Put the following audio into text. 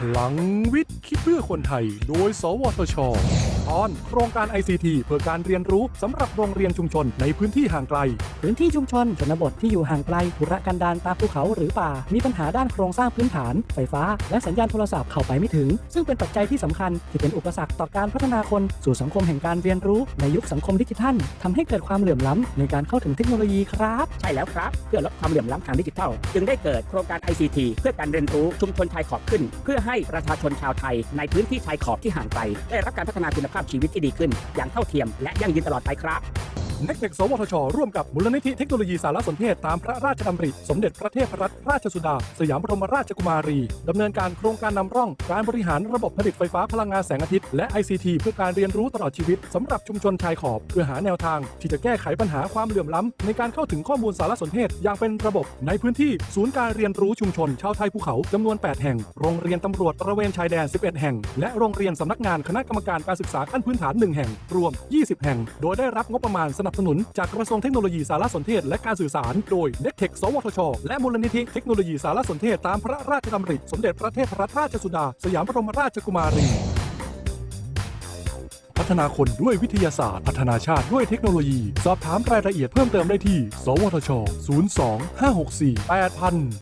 พลังวิทย์ คิดเพื่อคนไทย โดย สวทช ตอนโครงการ ICT เพื่อการเรียนรู้สำหรับโรงเรียนชุมชนในพื้นที่ห่างไกล พื้นที่ชุมชนชนบทที่อยู่ห่างไกลธุรกันดารตามภูเขาหรือป่า มีปัญหาด้านโครงสร้างพื้นฐาน ไฟฟ้า และสัญญาณโทรศัพท์เข้าไปไม่ถึง ซึ่งเป็นปัจจัยที่สำคัญที่เป็นอุปสรรคต่อการพัฒนาคนสู่สังคมแห่งการเรียนรู้ในยุคสังคมดิจิทัลทำให้เกิดความเหลื่อมล้ำในการเข้าถึงเทคโนโลยีครับ ใช่แล้วครับ เพื่อลดความเหลื่อมล้ำทางดิจิทัล จึงได้เกิดโครงการ ICT เพื่อการเรียนรู้ชุมชนชายขอบขึ้น เพื่อให้ประชาชนชาวไทย ในพื้นที่ชายขอบที่ห่างไกลได้รับการพัฒนาคุณภาพชีวิตที่ดีขึ้น อย่างเท่าเทียมและยั่งยืนตลอดไปครับ เน็กเทคสวทช ร่วมกับมูลนิธิเทคโนโลยีสารสนเทศตามพระราชดำริ สมเด็จพระเทพรัตนราชสุดา สยามบรมราชกุมารี ดำเนินการโครงการนำร่อง การบริหารระบบผลิตไฟฟ้าพลังงานแสงอาทิตย์ และ ICT เพื่อการเรียนรู้ตลอดชีวิตสำหรับชุมชนชายขอบ เพื่อหาแนวทาง ที่จะแก้ไขปัญหาความเหลื่อมล้ำในการเข้าถึงข้อมูลสารสนเทศอย่างเป็นระบบ ในพื้นที่ศูนย์การเรียนรู้ชุมชนชาวไทยภูเขาจำนวน 8 แห่ง โรงเรียนตำรวจตระเวนชายแดน 11 แห่ง และโรงเรียนสำนักงานคณะกรรมการการศึกษาขั้นพื้นฐาน 1 แห่ง รวม 20 แห่ง โดยได้รับงบประมาณสนับสนุน จากกระทรวงเทคโนโลยีสารสนเทศและการสื่อสาร โดยเน็กเทคสวทช และมูลนิธิเทคโนโลยีสารสนเทศตามพระราชดำริ สมเด็จพระเทพรัตนราชสุดา สยามบรมราชกุมารี พัฒนาคนด้วยวิทยาศาสตร์ พัฒนาชาติด้วยเทคโนโลยี สอบถามรายละเอียดเพิ่มเติมได้ที่ สวทช 02 564 8000